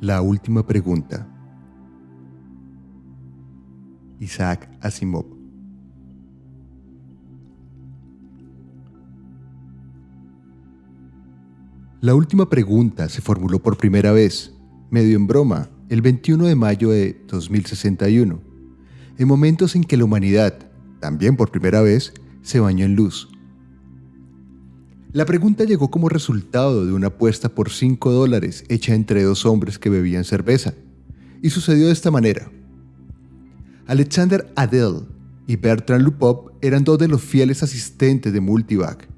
La última pregunta. Isaac Asimov. La última pregunta se formuló por primera vez, medio en broma, el 21 de mayo de 2061, en momentos en que la humanidad, también por primera vez, se bañó en luz. La pregunta llegó como resultado de una apuesta por 5 dólares hecha entre dos hombres que bebían cerveza, y sucedió de esta manera. Alexander Adel y Bertrand Lupop eran dos de los fieles asistentes de Multivac.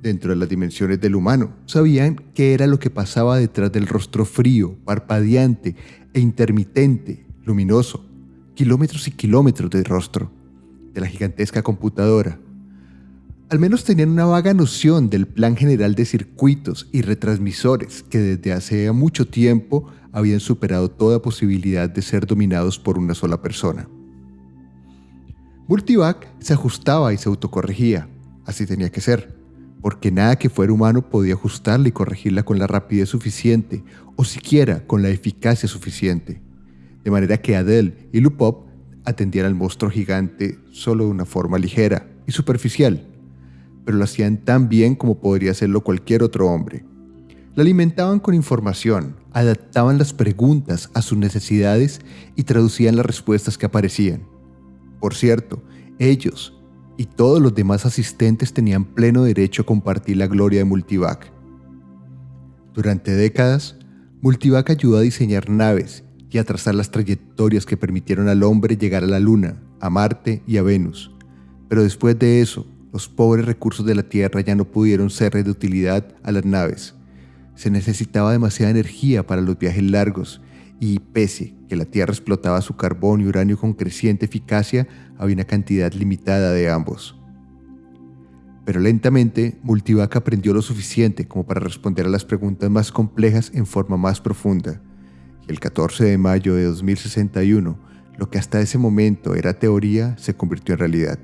Dentro de las dimensiones del humano, sabían qué era lo que pasaba detrás del rostro frío, parpadeante e intermitente, luminoso, kilómetros y kilómetros de rostro, de la gigantesca computadora al menos tenían una vaga noción del plan general de circuitos y retransmisores que desde hace mucho tiempo habían superado toda posibilidad de ser dominados por una sola persona. Multivac se ajustaba y se autocorregía, así tenía que ser, porque nada que fuera humano podía ajustarla y corregirla con la rapidez suficiente o siquiera con la eficacia suficiente, de manera que Adele y Lupop atendían al monstruo gigante solo de una forma ligera y superficial, pero lo hacían tan bien como podría hacerlo cualquier otro hombre. La alimentaban con información, adaptaban las preguntas a sus necesidades y traducían las respuestas que aparecían. Por cierto, ellos y todos los demás asistentes tenían pleno derecho a compartir la gloria de Multivac. Durante décadas, Multivac ayudó a diseñar naves y a trazar las trayectorias que permitieron al hombre llegar a la Luna, a Marte y a Venus. Pero después de eso, los pobres recursos de la Tierra ya no pudieron ser de utilidad a las naves. Se necesitaba demasiada energía para los viajes largos y pese que la Tierra explotaba su carbón y uranio con creciente eficacia, había una cantidad limitada de ambos. Pero lentamente, Multivac aprendió lo suficiente como para responder a las preguntas más complejas en forma más profunda. Y el 14 de mayo de 2061, lo que hasta ese momento era teoría se convirtió en realidad.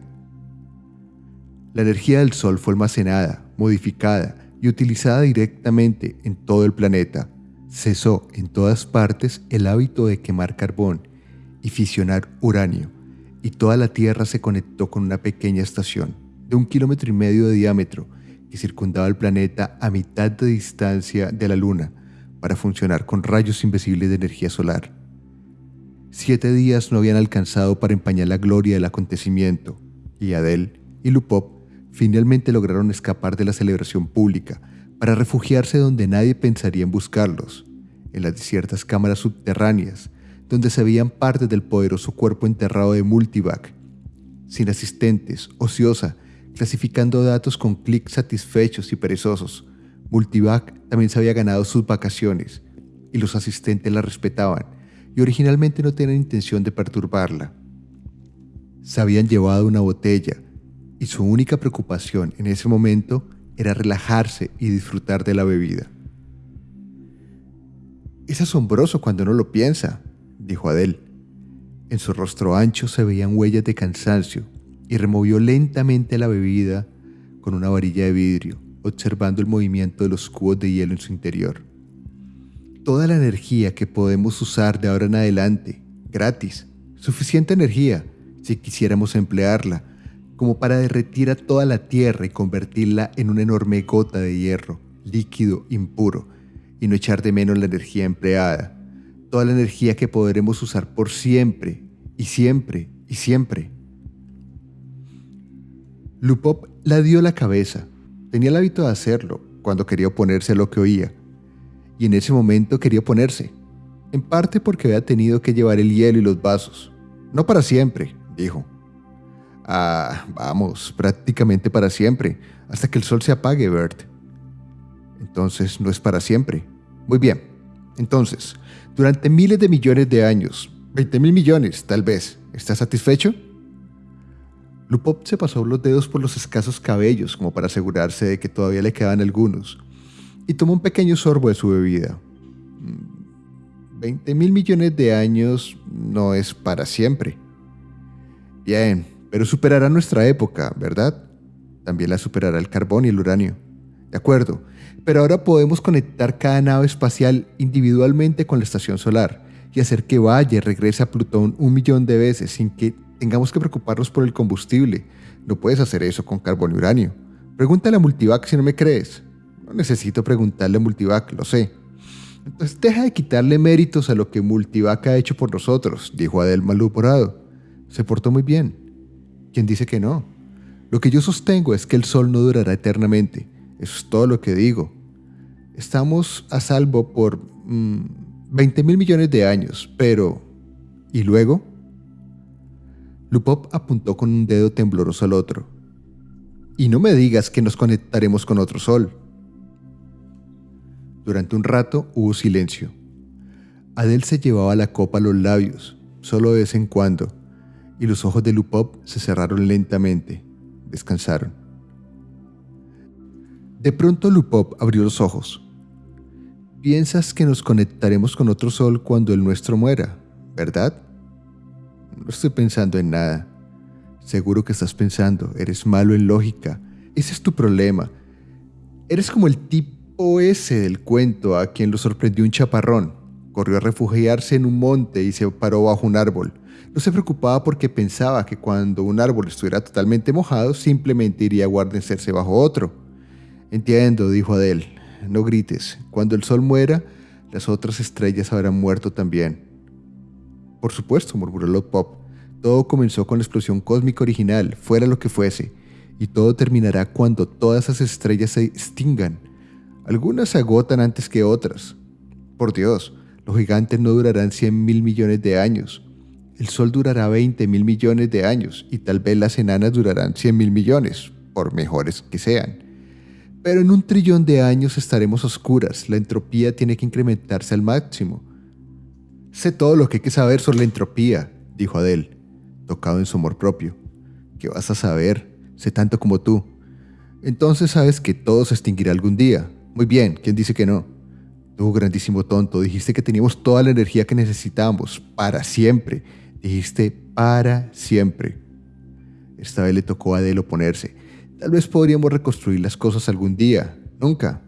La energía del Sol fue almacenada, modificada y utilizada directamente en todo el planeta. Cesó en todas partes el hábito de quemar carbón y fisionar uranio, y toda la Tierra se conectó con una pequeña estación de un kilómetro y medio de diámetro que circundaba el planeta a mitad de distancia de la Luna para funcionar con rayos invisibles de energía solar. Siete días no habían alcanzado para empañar la gloria del acontecimiento, y Adel y Lupop finalmente lograron escapar de la celebración pública para refugiarse donde nadie pensaría en buscarlos, en las desiertas cámaras subterráneas, donde se veían partes del poderoso cuerpo enterrado de Multivac, sin asistentes, ociosa, clasificando datos con clics satisfechos y perezosos. Multivac también se había ganado sus vacaciones, y los asistentes la respetaban, y originalmente no tenían intención de perturbarla. Se habían llevado una botella, y su única preocupación en ese momento era relajarse y disfrutar de la bebida. Es asombroso cuando no lo piensa, dijo Adele. En su rostro ancho se veían huellas de cansancio y removió lentamente la bebida con una varilla de vidrio, observando el movimiento de los cubos de hielo en su interior. Toda la energía que podemos usar de ahora en adelante, gratis, suficiente energía, si quisiéramos emplearla, como para derretir a toda la tierra y convertirla en una enorme gota de hierro, líquido, impuro, y no echar de menos la energía empleada, toda la energía que podremos usar por siempre, y siempre, y siempre. Lupop la dio la cabeza. Tenía el hábito de hacerlo cuando quería oponerse a lo que oía, y en ese momento quería oponerse, en parte porque había tenido que llevar el hielo y los vasos. No para siempre, dijo Ah, vamos, prácticamente para siempre, hasta que el sol se apague, Bert. Entonces no es para siempre. Muy bien. Entonces, durante miles de millones de años, 20 mil millones tal vez, ¿estás satisfecho? Lupop se pasó los dedos por los escasos cabellos como para asegurarse de que todavía le quedaban algunos, y tomó un pequeño sorbo de su bebida. 20 mil millones de años no es para siempre. Bien, pero superará nuestra época, ¿verdad? También la superará el carbón y el uranio. De acuerdo, pero ahora podemos conectar cada nave espacial individualmente con la estación solar y hacer que vaya y regrese a Plutón un millón de veces sin que tengamos que preocuparnos por el combustible. No puedes hacer eso con carbón y uranio. Pregúntale a Multivac si no me crees. No necesito preguntarle a Multivac, lo sé. Entonces deja de quitarle méritos a lo que Multivac ha hecho por nosotros, dijo Adel maluporado. Se portó muy bien. ¿Quién dice que no? Lo que yo sostengo es que el sol no durará eternamente. Eso es todo lo que digo. Estamos a salvo por 20 mm, mil millones de años, pero... ¿Y luego? Lupop apuntó con un dedo tembloroso al otro. Y no me digas que nos conectaremos con otro sol. Durante un rato hubo silencio. Adel se llevaba la copa a los labios, solo de vez en cuando, y los ojos de Lupop se cerraron lentamente. Descansaron. De pronto Lupop abrió los ojos. Piensas que nos conectaremos con otro sol cuando el nuestro muera, ¿verdad? No estoy pensando en nada. Seguro que estás pensando, eres malo en lógica. Ese es tu problema. Eres como el tipo ese del cuento a quien lo sorprendió un chaparrón. Corrió a refugiarse en un monte y se paró bajo un árbol. No se preocupaba porque pensaba que cuando un árbol estuviera totalmente mojado, simplemente iría a guarnecerse bajo otro. Entiendo, dijo Adele. No grites. Cuando el sol muera, las otras estrellas habrán muerto también. Por supuesto, murmuró Pop. Todo comenzó con la explosión cósmica original, fuera lo que fuese, y todo terminará cuando todas esas estrellas se extingan algunas se agotan antes que otras. Por Dios, los gigantes no durarán 100 mil millones de años. El Sol durará 20 mil millones de años y tal vez las enanas durarán 100 mil millones, por mejores que sean. Pero en un trillón de años estaremos oscuras. La entropía tiene que incrementarse al máximo. Sé todo lo que hay que saber sobre la entropía, dijo Adele, tocado en su amor propio. ¿Qué vas a saber? Sé tanto como tú. Entonces sabes que todo se extinguirá algún día, muy bien, ¿quién dice que no? Tú, grandísimo tonto, dijiste que teníamos toda la energía que necesitamos, para siempre. Dijiste para siempre. Esta vez le tocó a Adele oponerse. Tal vez podríamos reconstruir las cosas algún día. Nunca.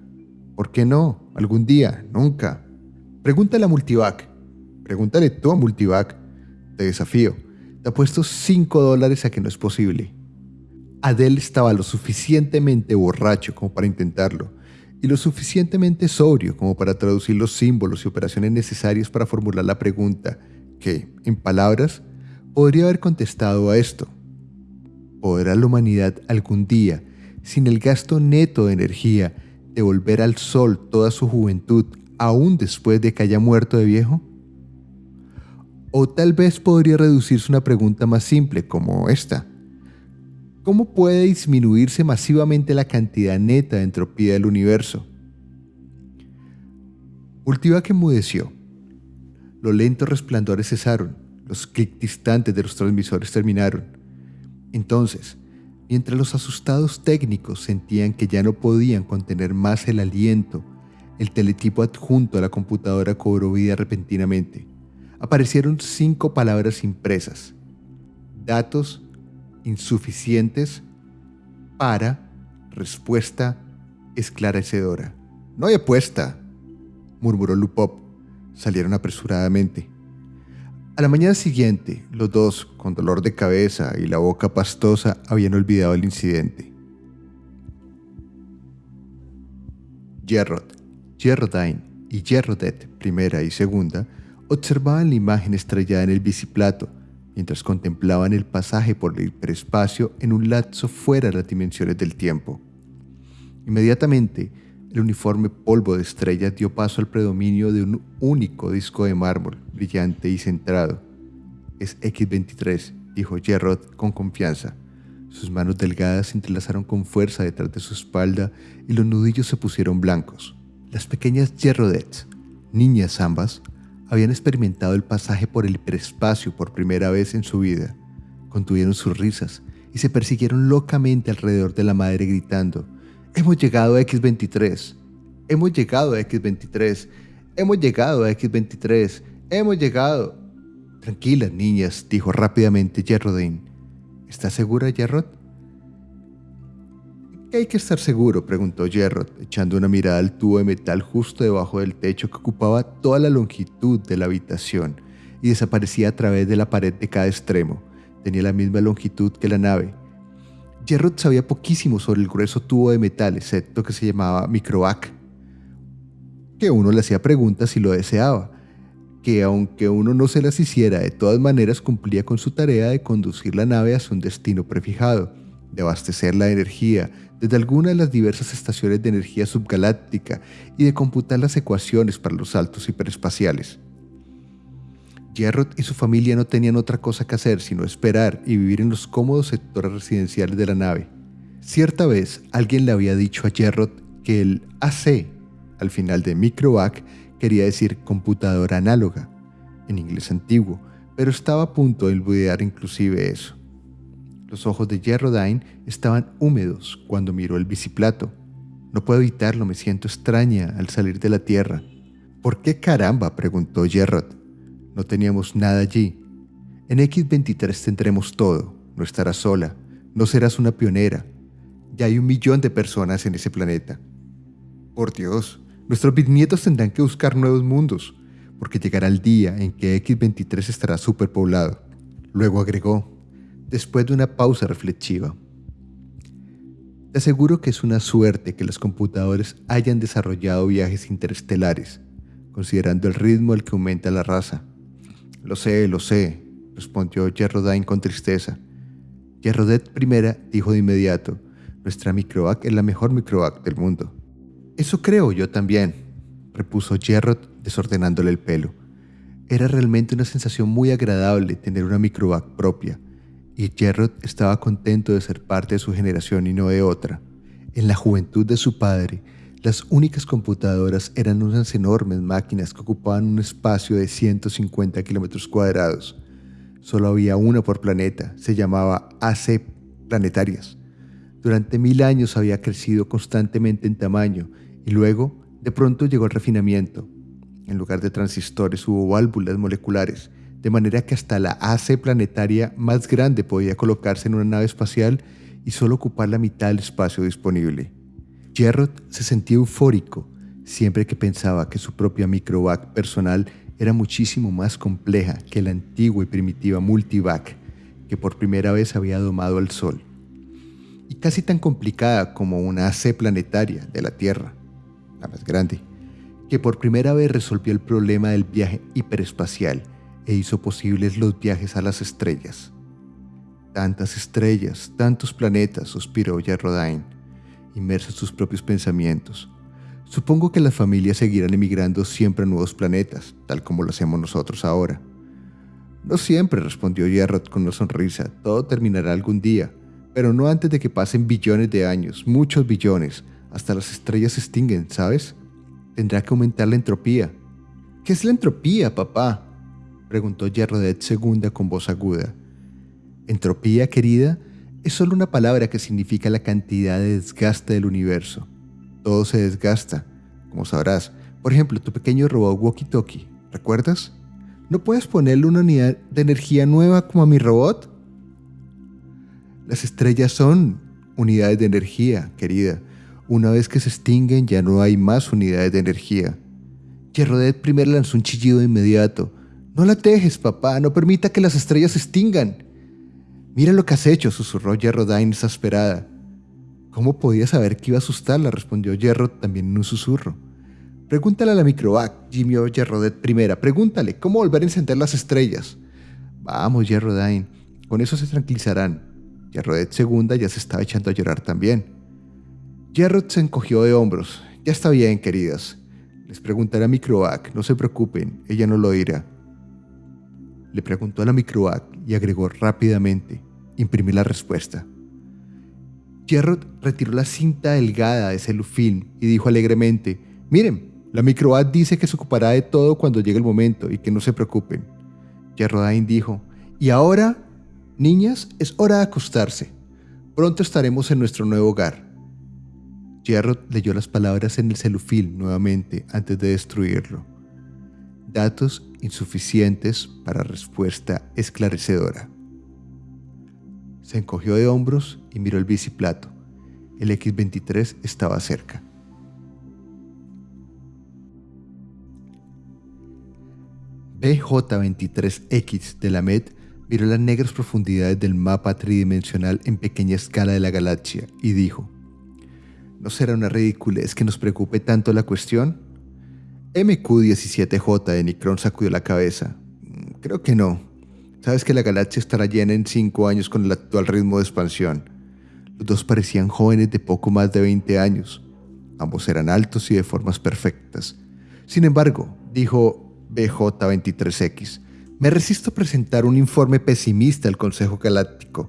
¿Por qué no? Algún día. Nunca. Pregúntale a Multivac. Pregúntale tú a Multivac. Te desafío. Te apuesto 5 dólares a que no es posible. Adele estaba lo suficientemente borracho como para intentarlo y lo suficientemente sobrio como para traducir los símbolos y operaciones necesarios para formular la pregunta que, en palabras, podría haber contestado a esto. ¿Podrá la humanidad algún día, sin el gasto neto de energía, devolver al sol toda su juventud aún después de que haya muerto de viejo? O tal vez podría reducirse una pregunta más simple como esta. ¿Cómo puede disminuirse masivamente la cantidad neta de entropía del universo? que enmudeció. Los lentos resplandores cesaron, los clics distantes de los transmisores terminaron. Entonces, mientras los asustados técnicos sentían que ya no podían contener más el aliento, el teletipo adjunto a la computadora cobró vida repentinamente. Aparecieron cinco palabras impresas. Datos insuficientes para respuesta esclarecedora. No hay apuesta, murmuró Lupop. Salieron apresuradamente. A la mañana siguiente, los dos, con dolor de cabeza y la boca pastosa, habían olvidado el incidente. Gerrod, Gerrodine y Gerrodet, primera y segunda, observaban la imagen estrellada en el biciplato mientras contemplaban el pasaje por el hiperespacio en un lapso fuera de las dimensiones del tiempo. Inmediatamente, el uniforme polvo de estrellas dio paso al predominio de un único disco de mármol, brillante y centrado. Es X-23, dijo Gerrod con confianza. Sus manos delgadas se entrelazaron con fuerza detrás de su espalda y los nudillos se pusieron blancos. Las pequeñas Gerrodets, niñas ambas, habían experimentado el pasaje por el hiperespacio por primera vez en su vida. Contuvieron sus risas y se persiguieron locamente alrededor de la madre gritando, Hemos llegado a X23, hemos llegado a X23, hemos llegado a X23, hemos llegado. Tranquilas, niñas, dijo rápidamente Gerrodine. ¿Estás segura, Gerrod? qué hay que estar seguro? preguntó Gerrod, echando una mirada al tubo de metal justo debajo del techo que ocupaba toda la longitud de la habitación y desaparecía a través de la pared de cada extremo. Tenía la misma longitud que la nave. Gerrod sabía poquísimo sobre el grueso tubo de metal, excepto que se llamaba microvac, que uno le hacía preguntas si lo deseaba, que aunque uno no se las hiciera, de todas maneras cumplía con su tarea de conducir la nave hacia un destino prefijado, de abastecerla de energía desde alguna de las diversas estaciones de energía subgaláctica y de computar las ecuaciones para los saltos hiperespaciales. Gerrod y su familia no tenían otra cosa que hacer sino esperar y vivir en los cómodos sectores residenciales de la nave. Cierta vez alguien le había dicho a Gerrod que el AC al final de microvac quería decir computadora análoga, en inglés antiguo, pero estaba a punto de olvidar inclusive eso. Los ojos de Gerrodine estaban húmedos cuando miró el biciplato. No puedo evitarlo, me siento extraña al salir de la Tierra. ¿Por qué caramba? preguntó Gerrod. No teníamos nada allí. En X23 tendremos todo. No estarás sola. No serás una pionera. Ya hay un millón de personas en ese planeta. Por Dios, Nuestros bisnietos tendrán que buscar nuevos mundos, porque llegará el día en que X23 estará superpoblado. Luego agregó, después de una pausa reflexiva. Te aseguro que es una suerte que los computadores hayan desarrollado viajes interestelares, considerando el ritmo al que aumenta la raza. Lo sé, lo sé, respondió Gerrodine con tristeza. Gerrodet I dijo de inmediato, nuestra microac es la mejor microac del mundo. Eso creo yo también, repuso Gerrod desordenándole el pelo. Era realmente una sensación muy agradable tener una microvac propia, y Gerrod estaba contento de ser parte de su generación y no de otra. En la juventud de su padre, las únicas computadoras eran unas enormes máquinas que ocupaban un espacio de 150 kilómetros cuadrados. Solo había una por planeta, se llamaba AC Planetarias. Durante mil años había crecido constantemente en tamaño y luego, de pronto llegó el refinamiento. En lugar de transistores hubo válvulas moleculares, de manera que hasta la AC planetaria más grande podía colocarse en una nave espacial y solo ocupar la mitad del espacio disponible. Gerrod se sentía eufórico siempre que pensaba que su propia microvac personal era muchísimo más compleja que la antigua y primitiva multivac que por primera vez había domado al Sol, y casi tan complicada como una AC planetaria de la Tierra la más grande, que por primera vez resolvió el problema del viaje hiperespacial e hizo posibles los viajes a las estrellas. Tantas estrellas, tantos planetas, suspiró Gerrodine, inmerso en sus propios pensamientos. Supongo que las familias seguirán emigrando siempre a nuevos planetas, tal como lo hacemos nosotros ahora. No siempre, respondió Gerrod con una sonrisa. Todo terminará algún día, pero no antes de que pasen billones de años, muchos billones, hasta las estrellas se extinguen, ¿sabes? Tendrá que aumentar la entropía. ¿Qué es la entropía, papá? preguntó Gerrodet segunda con voz aguda. Entropía, querida, es solo una palabra que significa la cantidad de desgaste del universo. Todo se desgasta, como sabrás. Por ejemplo, tu pequeño robot walkie-talkie, ¿recuerdas? ¿No puedes ponerle una unidad de energía nueva como a mi robot? Las estrellas son unidades de energía, querida. Una vez que se extinguen ya no hay más unidades de energía. Gerrodet primero lanzó un chillido inmediato. No la dejes, papá, no permita que las estrellas se extingan. Mira lo que has hecho, susurró Gerrodine exasperada. ¿Cómo podía saber que iba a asustarla? respondió Gerrod también en un susurro. Pregúntale a la microvac, gimió Gerrodet primera. Pregúntale, ¿cómo volver a encender las estrellas? Vamos, Gerrodine, con eso se tranquilizarán. Gerrodet segunda ya se estaba echando a llorar también. Gerrod se encogió de hombros. Ya está bien, queridas. Les preguntaré a Microac, no se preocupen, ella no lo dirá. Le preguntó a la Microac y agregó rápidamente, imprimí la respuesta. Gerrod retiró la cinta delgada de celufilm y dijo alegremente, miren, la Microac dice que se ocupará de todo cuando llegue el momento y que no se preocupen. Gerrodain dijo, y ahora, niñas, es hora de acostarse. Pronto estaremos en nuestro nuevo hogar. Gerrod leyó las palabras en el celufil nuevamente antes de destruirlo. Datos insuficientes para respuesta esclarecedora. Se encogió de hombros y miró el biciplato. El X-23 estaba cerca. BJ-23X de la MED miró las negras profundidades del mapa tridimensional en pequeña escala de la galaxia y dijo, ¿no será una ridiculez que nos preocupe tanto la cuestión? MQ-17J de Nicron sacudió la cabeza. Mm, creo que no. Sabes que la galaxia estará llena en cinco años con el actual ritmo de expansión. Los dos parecían jóvenes de poco más de 20 años. Ambos eran altos y de formas perfectas. Sin embargo, dijo BJ23X, me resisto a presentar un informe pesimista al Consejo Galáctico.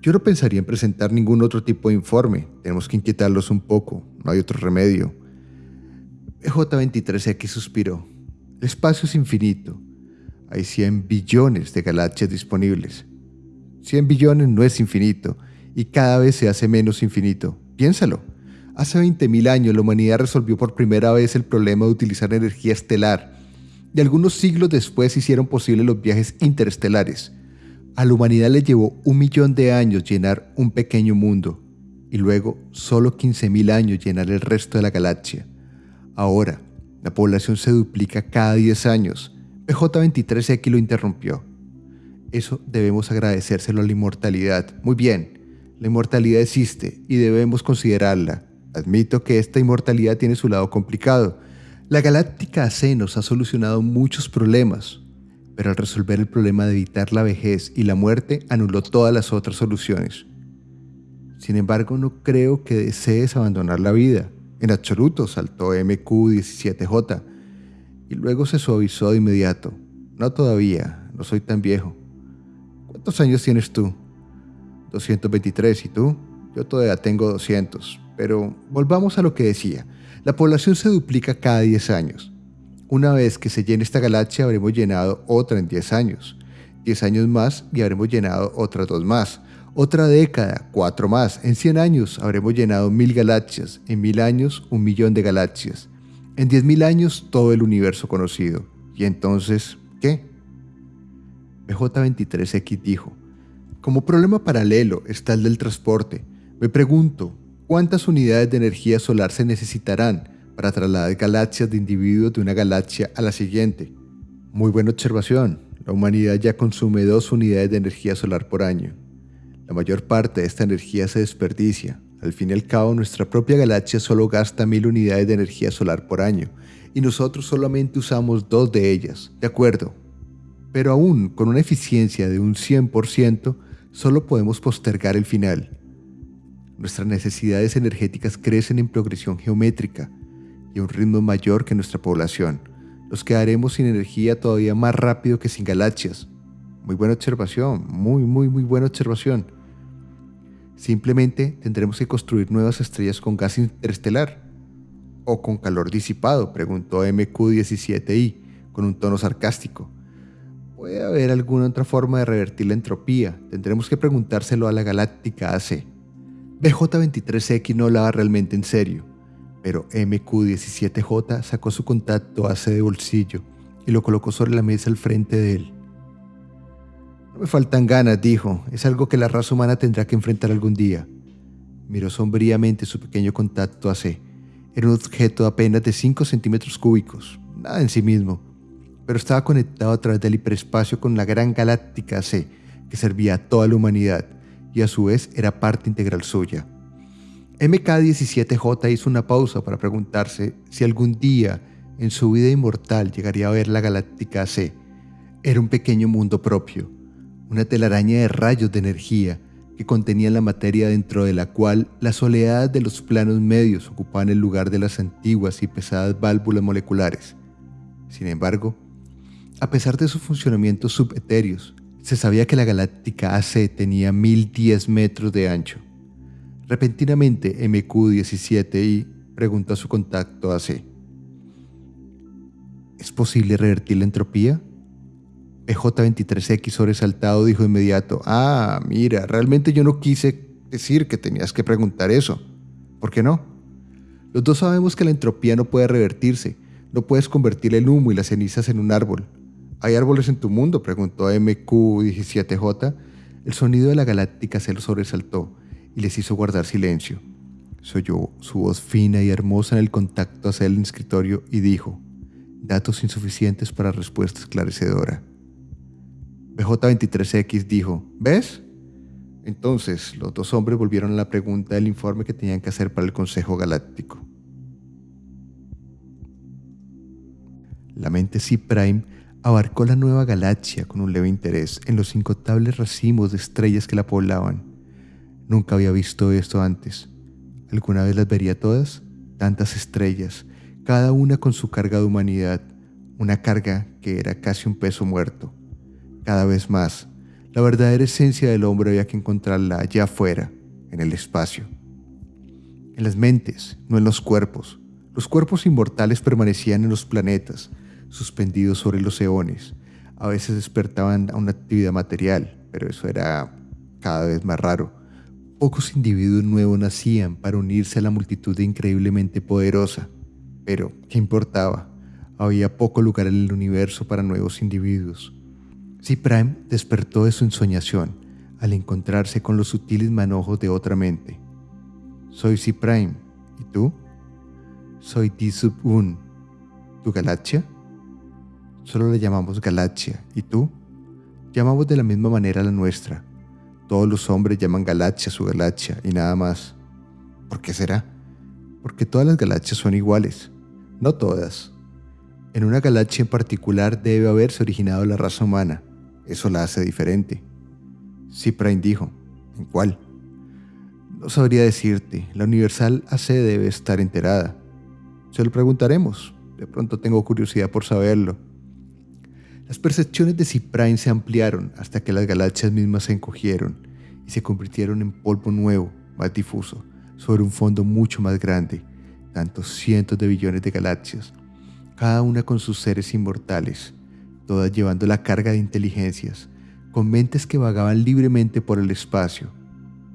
Yo no pensaría en presentar ningún otro tipo de informe. Tenemos que inquietarlos un poco. No hay otro remedio. BJ23X suspiró. El espacio es infinito. Hay 100 billones de galaxias disponibles. 100 billones no es infinito y cada vez se hace menos infinito. Piénsalo. Hace 20.000 años la humanidad resolvió por primera vez el problema de utilizar energía estelar y algunos siglos después hicieron posible los viajes interestelares. A la humanidad le llevó un millón de años llenar un pequeño mundo y luego solo 15.000 años llenar el resto de la galaxia. Ahora, la población se duplica cada 10 años. PJ23X lo interrumpió. Eso debemos agradecérselo a la inmortalidad. Muy bien, la inmortalidad existe y debemos considerarla. Admito que esta inmortalidad tiene su lado complicado. La galáctica AC nos ha solucionado muchos problemas, pero al resolver el problema de evitar la vejez y la muerte anuló todas las otras soluciones. Sin embargo, no creo que desees abandonar la vida. En absoluto, saltó MQ17J y luego se suavizó de inmediato. No todavía, no soy tan viejo. ¿Cuántos años tienes tú? 223 y tú, yo todavía tengo 200. Pero volvamos a lo que decía. La población se duplica cada 10 años. Una vez que se llene esta galaxia habremos llenado otra en 10 años. 10 años más y habremos llenado otras dos más. Otra década, cuatro más. En 100 años habremos llenado mil galaxias. En mil años, un millón de galaxias. En 10.000 años, todo el universo conocido. ¿Y entonces qué? BJ23X dijo, como problema paralelo está el del transporte. Me pregunto, ¿cuántas unidades de energía solar se necesitarán para trasladar galaxias de individuos de una galaxia a la siguiente? Muy buena observación. La humanidad ya consume dos unidades de energía solar por año. La mayor parte de esta energía se desperdicia. Al fin y al cabo, nuestra propia galaxia solo gasta mil unidades de energía solar por año, y nosotros solamente usamos dos de ellas. De acuerdo. Pero aún con una eficiencia de un 100%, solo podemos postergar el final. Nuestras necesidades energéticas crecen en progresión geométrica y a un ritmo mayor que nuestra población. Nos quedaremos sin energía todavía más rápido que sin galaxias. Muy buena observación, muy, muy, muy buena observación. Simplemente tendremos que construir nuevas estrellas con gas interestelar. ¿O con calor disipado? preguntó MQ-17I con un tono sarcástico. ¿Puede haber alguna otra forma de revertir la entropía? Tendremos que preguntárselo a la Galáctica AC. BJ23X no hablaba realmente en serio, pero MQ17J sacó su contacto AC de bolsillo y lo colocó sobre la mesa al frente de él. No me faltan ganas, dijo. Es algo que la raza humana tendrá que enfrentar algún día. Miró sombríamente su pequeño contacto AC. Era un objeto de apenas de 5 centímetros cúbicos, nada en sí mismo pero estaba conectado a través del hiperespacio con la gran galáctica C, que servía a toda la humanidad y a su vez era parte integral suya. MK17J hizo una pausa para preguntarse si algún día en su vida inmortal llegaría a ver la galáctica C. Era un pequeño mundo propio, una telaraña de rayos de energía que contenía la materia dentro de la cual las oleadas de los planos medios ocupaban el lugar de las antiguas y pesadas válvulas moleculares. Sin embargo, a pesar de sus funcionamientos subetéreos, se sabía que la galáctica AC tenía 1010 metros de ancho. Repentinamente, MQ-17I preguntó a su contacto AC. ¿Es posible revertir la entropía? EJ23X sobresaltado dijo de inmediato, ah, mira, realmente yo no quise decir que tenías que preguntar eso. ¿Por qué no? Los dos sabemos que la entropía no puede revertirse, no puedes convertir el humo y las cenizas en un árbol, ¿Hay árboles en tu mundo? preguntó MQ17J. El sonido de la galáctica se lo sobresaltó y les hizo guardar silencio. Se oyó su voz fina y hermosa en el contacto hacia el escritorio y dijo, datos insuficientes para respuesta esclarecedora. BJ23X dijo, ¿ves? Entonces, los dos hombres volvieron a la pregunta del informe que tenían que hacer para el Consejo Galáctico. La mente C-Prime abarcó la nueva galaxia con un leve interés en los incontables racimos de estrellas que la poblaban. Nunca había visto esto antes. ¿Alguna vez las vería todas? Tantas estrellas, cada una con su carga de humanidad, una carga que era casi un peso muerto. Cada vez más, la verdadera esencia del hombre había que encontrarla allá afuera, en el espacio. En las mentes, no en los cuerpos. Los cuerpos inmortales permanecían en los planetas, suspendidos sobre los eones. A veces despertaban a una actividad material, pero eso era cada vez más raro. Pocos individuos nuevos nacían para unirse a la multitud increíblemente poderosa. Pero, ¿qué importaba? Había poco lugar en el universo para nuevos individuos. C-Prime despertó de su ensoñación al encontrarse con los sutiles manojos de otra mente. Soy C-Prime. ¿Y tú? Soy D-Sub-1. ¿Tu galaxia? Solo le llamamos galaxia. ¿Y tú? Llamamos de la misma manera la nuestra. Todos los hombres llaman galaxia su galaxia y nada más. ¿Por qué será? Porque todas las galaxias son iguales. No todas. En una galaxia en particular debe haberse originado la raza humana. Eso la hace diferente. Prime dijo, ¿en cuál? No sabría decirte, la Universal AC debe estar enterada. Se lo preguntaremos, de pronto tengo curiosidad por saberlo. Las percepciones de Ciprine se ampliaron hasta que las galaxias mismas se encogieron y se convirtieron en polvo nuevo, más difuso, sobre un fondo mucho más grande, tantos cientos de billones de galaxias, cada una con sus seres inmortales, todas llevando la carga de inteligencias, con mentes que vagaban libremente por el espacio,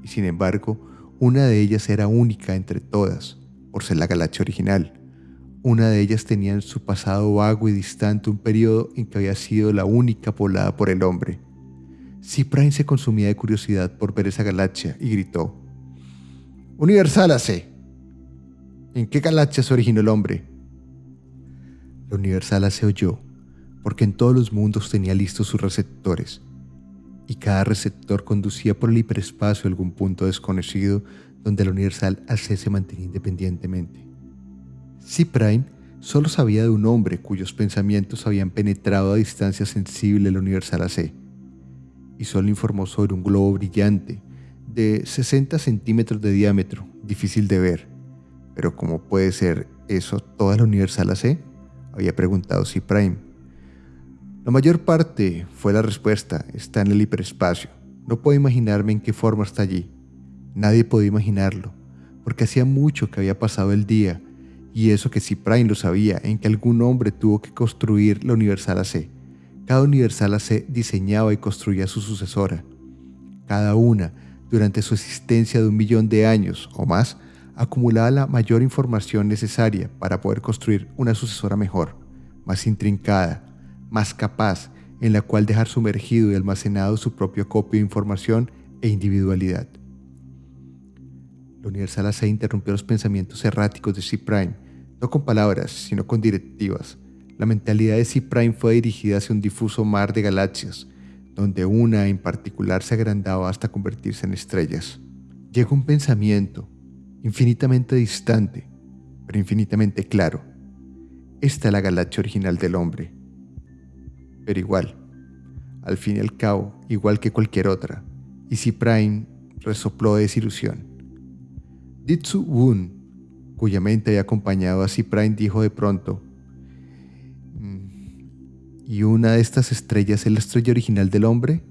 y sin embargo, una de ellas era única entre todas, por ser la galaxia original. Una de ellas tenía en su pasado vago y distante un periodo en que había sido la única poblada por el hombre. Cyprine se consumía de curiosidad por ver esa galaxia y gritó, Universal AC. ¿En qué galaxia se originó el hombre? La Universal AC oyó porque en todos los mundos tenía listos sus receptores, y cada receptor conducía por el hiperespacio a algún punto desconocido donde la universal AC se mantenía independientemente. C-Prime solo sabía de un hombre cuyos pensamientos habían penetrado a distancia sensible la universal AC, y solo informó sobre un globo brillante de 60 centímetros de diámetro, difícil de ver. Pero ¿cómo puede ser eso toda la universal AC? Había preguntado C-Prime la mayor parte fue la respuesta, está en el hiperespacio. No puedo imaginarme en qué forma está allí. Nadie podía imaginarlo, porque hacía mucho que había pasado el día, y eso que Ciprain lo sabía, en que algún hombre tuvo que construir la Universal AC. Cada Universal AC diseñaba y construía su sucesora. Cada una, durante su existencia de un millón de años o más, acumulaba la mayor información necesaria para poder construir una sucesora mejor, más intrincada, más capaz en la cual dejar sumergido y almacenado su propio copio de información e individualidad. La Universal AC interrumpió los pensamientos erráticos de C-Prime, no con palabras, sino con directivas. La mentalidad de C-Prime fue dirigida hacia un difuso mar de galaxias, donde una en particular se agrandaba hasta convertirse en estrellas. Llegó un pensamiento, infinitamente distante, pero infinitamente claro. Esta es la galaxia original del hombre pero igual, al fin y al cabo, igual que cualquier otra. Y si Prime resopló de desilusión. Ditsu Woon, cuya mente había acompañado a Prime, dijo de pronto, mm, ¿y una de estas estrellas es la estrella original del hombre?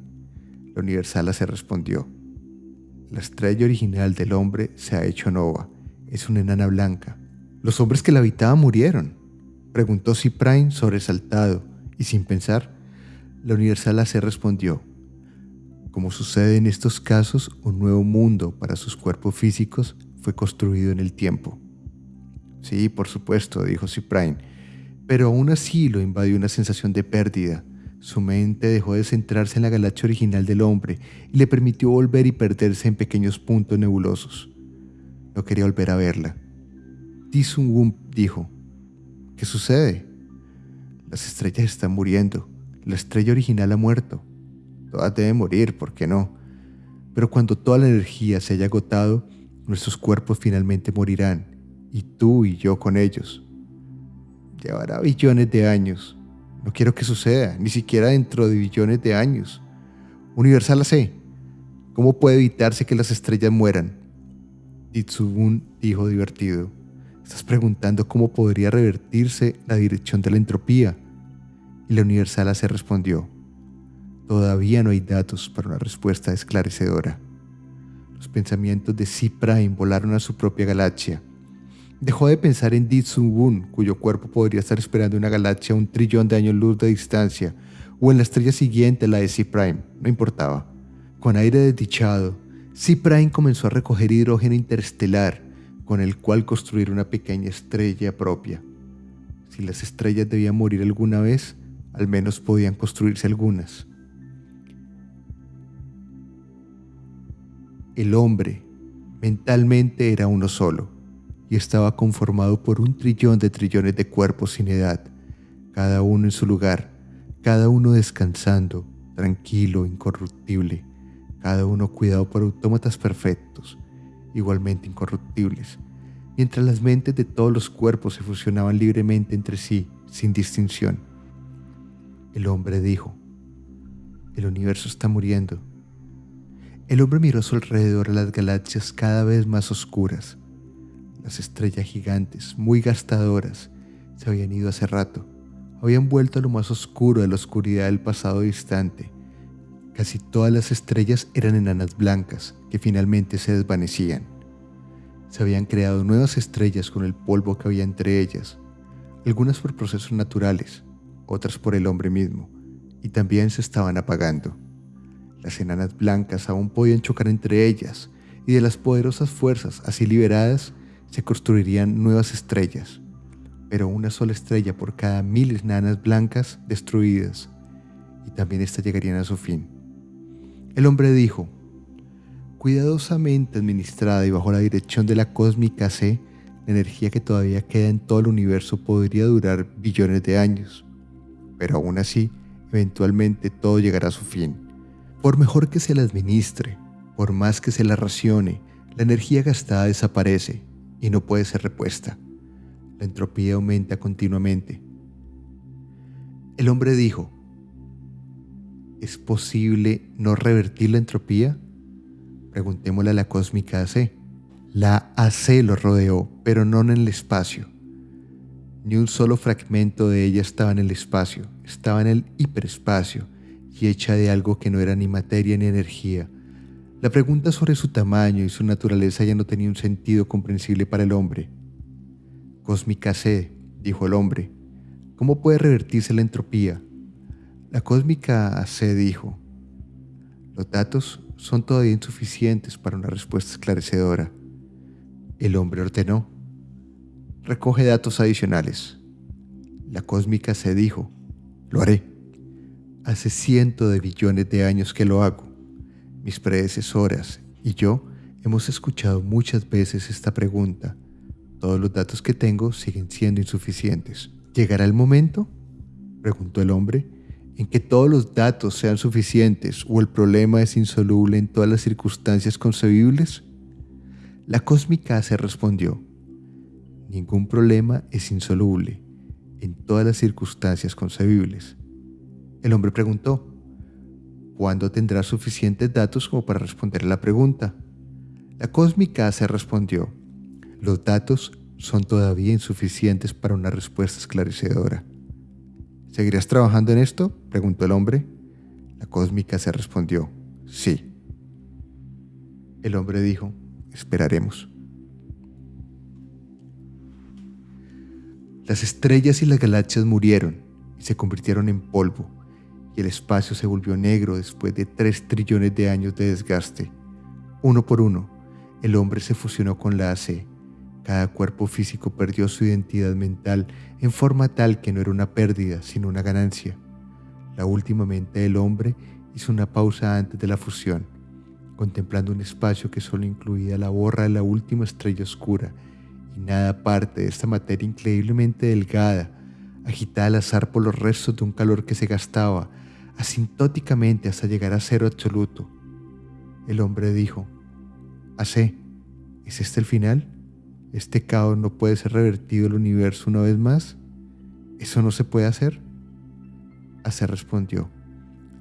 La Universala se respondió, la estrella original del hombre se ha hecho nova, es una enana blanca. ¿Los hombres que la habitaban murieron? Preguntó Prime sobresaltado y sin pensar, la Universal AC respondió, como sucede en estos casos, un nuevo mundo para sus cuerpos físicos fue construido en el tiempo. Sí, por supuesto, dijo Cyprine, pero aún así lo invadió una sensación de pérdida. Su mente dejó de centrarse en la galaxia original del hombre y le permitió volver y perderse en pequeños puntos nebulosos. No quería volver a verla. Ti Sun dijo, ¿qué sucede? Las estrellas están muriendo. La estrella original ha muerto. Todas deben morir, ¿por qué no? Pero cuando toda la energía se haya agotado, nuestros cuerpos finalmente morirán, y tú y yo con ellos. Llevará billones de años. No quiero que suceda, ni siquiera dentro de billones de años. Universal AC, ¿cómo puede evitarse que las estrellas mueran? Itsubun dijo divertido. Estás preguntando cómo podría revertirse la dirección de la entropía. Y la Universal AC respondió. Todavía no hay datos para una respuesta esclarecedora. Los pensamientos de C. Prime volaron a su propia galaxia. Dejó de pensar en Ditsun cuyo cuerpo podría estar esperando una galaxia a un trillón de años luz de distancia, o en la estrella siguiente, la de C. Prime, no importaba. Con aire desdichado, C. Prime comenzó a recoger hidrógeno interestelar, con el cual construir una pequeña estrella propia. Si las estrellas debían morir alguna vez, al menos podían construirse algunas. El hombre mentalmente era uno solo y estaba conformado por un trillón de trillones de cuerpos sin edad, cada uno en su lugar, cada uno descansando, tranquilo, incorruptible, cada uno cuidado por autómatas perfectos, igualmente incorruptibles, mientras las mentes de todos los cuerpos se fusionaban libremente entre sí, sin distinción. El hombre dijo, el universo está muriendo el hombre miró a su alrededor a las galaxias cada vez más oscuras. Las estrellas gigantes, muy gastadoras, se habían ido hace rato. Habían vuelto a lo más oscuro de la oscuridad del pasado distante. Casi todas las estrellas eran enanas blancas que finalmente se desvanecían. Se habían creado nuevas estrellas con el polvo que había entre ellas, algunas por procesos naturales, otras por el hombre mismo, y también se estaban apagando. Las enanas blancas aún podían chocar entre ellas, y de las poderosas fuerzas así liberadas se construirían nuevas estrellas, pero una sola estrella por cada mil enanas blancas destruidas, y también éstas llegarían a su fin. El hombre dijo, cuidadosamente administrada y bajo la dirección de la cósmica C, la energía que todavía queda en todo el universo podría durar billones de años, pero aún así, eventualmente todo llegará a su fin. Por mejor que se la administre, por más que se la racione, la energía gastada desaparece y no puede ser repuesta. La entropía aumenta continuamente. El hombre dijo, ¿es posible no revertir la entropía? Preguntémosle a la cósmica AC. La AC lo rodeó, pero no en el espacio. Ni un solo fragmento de ella estaba en el espacio, estaba en el hiperespacio y hecha de algo que no era ni materia ni energía. La pregunta sobre su tamaño y su naturaleza ya no tenía un sentido comprensible para el hombre. Cósmica C, dijo el hombre. ¿Cómo puede revertirse la entropía? La cósmica C dijo. Los datos son todavía insuficientes para una respuesta esclarecedora. El hombre ordenó. Recoge datos adicionales. La cósmica C dijo. Lo haré. Hace cientos de billones de años que lo hago. Mis predecesoras y yo hemos escuchado muchas veces esta pregunta. Todos los datos que tengo siguen siendo insuficientes. ¿Llegará el momento? preguntó el hombre, en que todos los datos sean suficientes o el problema es insoluble en todas las circunstancias concebibles? La cósmica se respondió, ningún problema es insoluble en todas las circunstancias concebibles. El hombre preguntó, ¿cuándo tendrá suficientes datos como para responder a la pregunta? La cósmica se respondió, los datos son todavía insuficientes para una respuesta esclarecedora. ¿Seguirás trabajando en esto? preguntó el hombre. La cósmica se respondió, sí. El hombre dijo, esperaremos. Las estrellas y las galaxias murieron y se convirtieron en polvo y el espacio se volvió negro después de tres trillones de años de desgaste. Uno por uno, el hombre se fusionó con la AC. Cada cuerpo físico perdió su identidad mental en forma tal que no era una pérdida, sino una ganancia. La última mente del hombre hizo una pausa antes de la fusión. contemplando un espacio que solo incluía la borra de la última estrella oscura y nada parte de esta materia increíblemente delgada, agitada al azar por los restos de un calor que se gastaba asintóticamente hasta llegar a cero absoluto. El hombre dijo, Hace, ¿es este el final? ¿Este caos no puede ser revertido el universo una vez más? ¿Eso no se puede hacer? Hace respondió,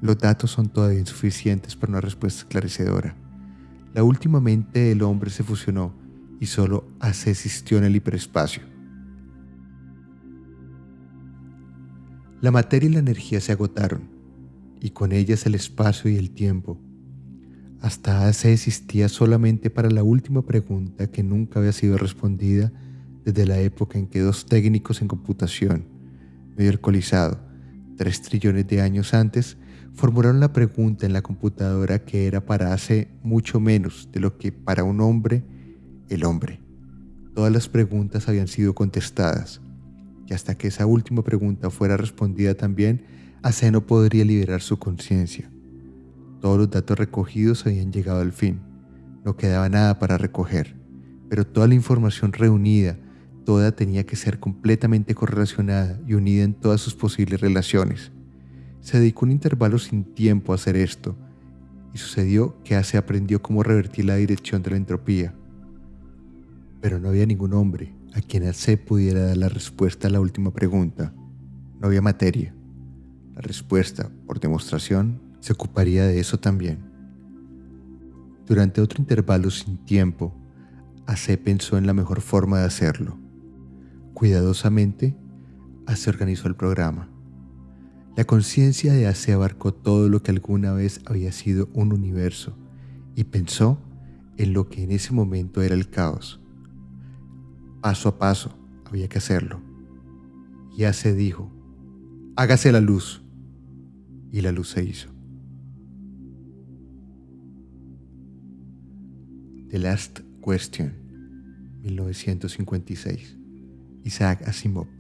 los datos son todavía insuficientes para una respuesta esclarecedora. La última mente del hombre se fusionó y solo Hace existió en el hiperespacio. La materia y la energía se agotaron, y con ellas el espacio y el tiempo. Hasta hace existía solamente para la última pregunta que nunca había sido respondida desde la época en que dos técnicos en computación, medio alcoholizado, tres trillones de años antes, formularon la pregunta en la computadora que era para hace mucho menos de lo que para un hombre, el hombre. Todas las preguntas habían sido contestadas y hasta que esa última pregunta fuera respondida también, Ace no podría liberar su conciencia. Todos los datos recogidos habían llegado al fin. No quedaba nada para recoger, pero toda la información reunida, toda tenía que ser completamente correlacionada y unida en todas sus posibles relaciones. Se dedicó un intervalo sin tiempo a hacer esto, y sucedió que Ace aprendió cómo revertir la dirección de la entropía. Pero no había ningún hombre, a quien se pudiera dar la respuesta a la última pregunta. No había materia. La respuesta, por demostración, se ocuparía de eso también. Durante otro intervalo sin tiempo, Ace pensó en la mejor forma de hacerlo. Cuidadosamente, Ace organizó el programa. La conciencia de Ace abarcó todo lo que alguna vez había sido un universo y pensó en lo que en ese momento era el caos. Paso a paso había que hacerlo. Ya se dijo, hágase la luz. Y la luz se hizo. The Last Question, 1956. Isaac Asimov.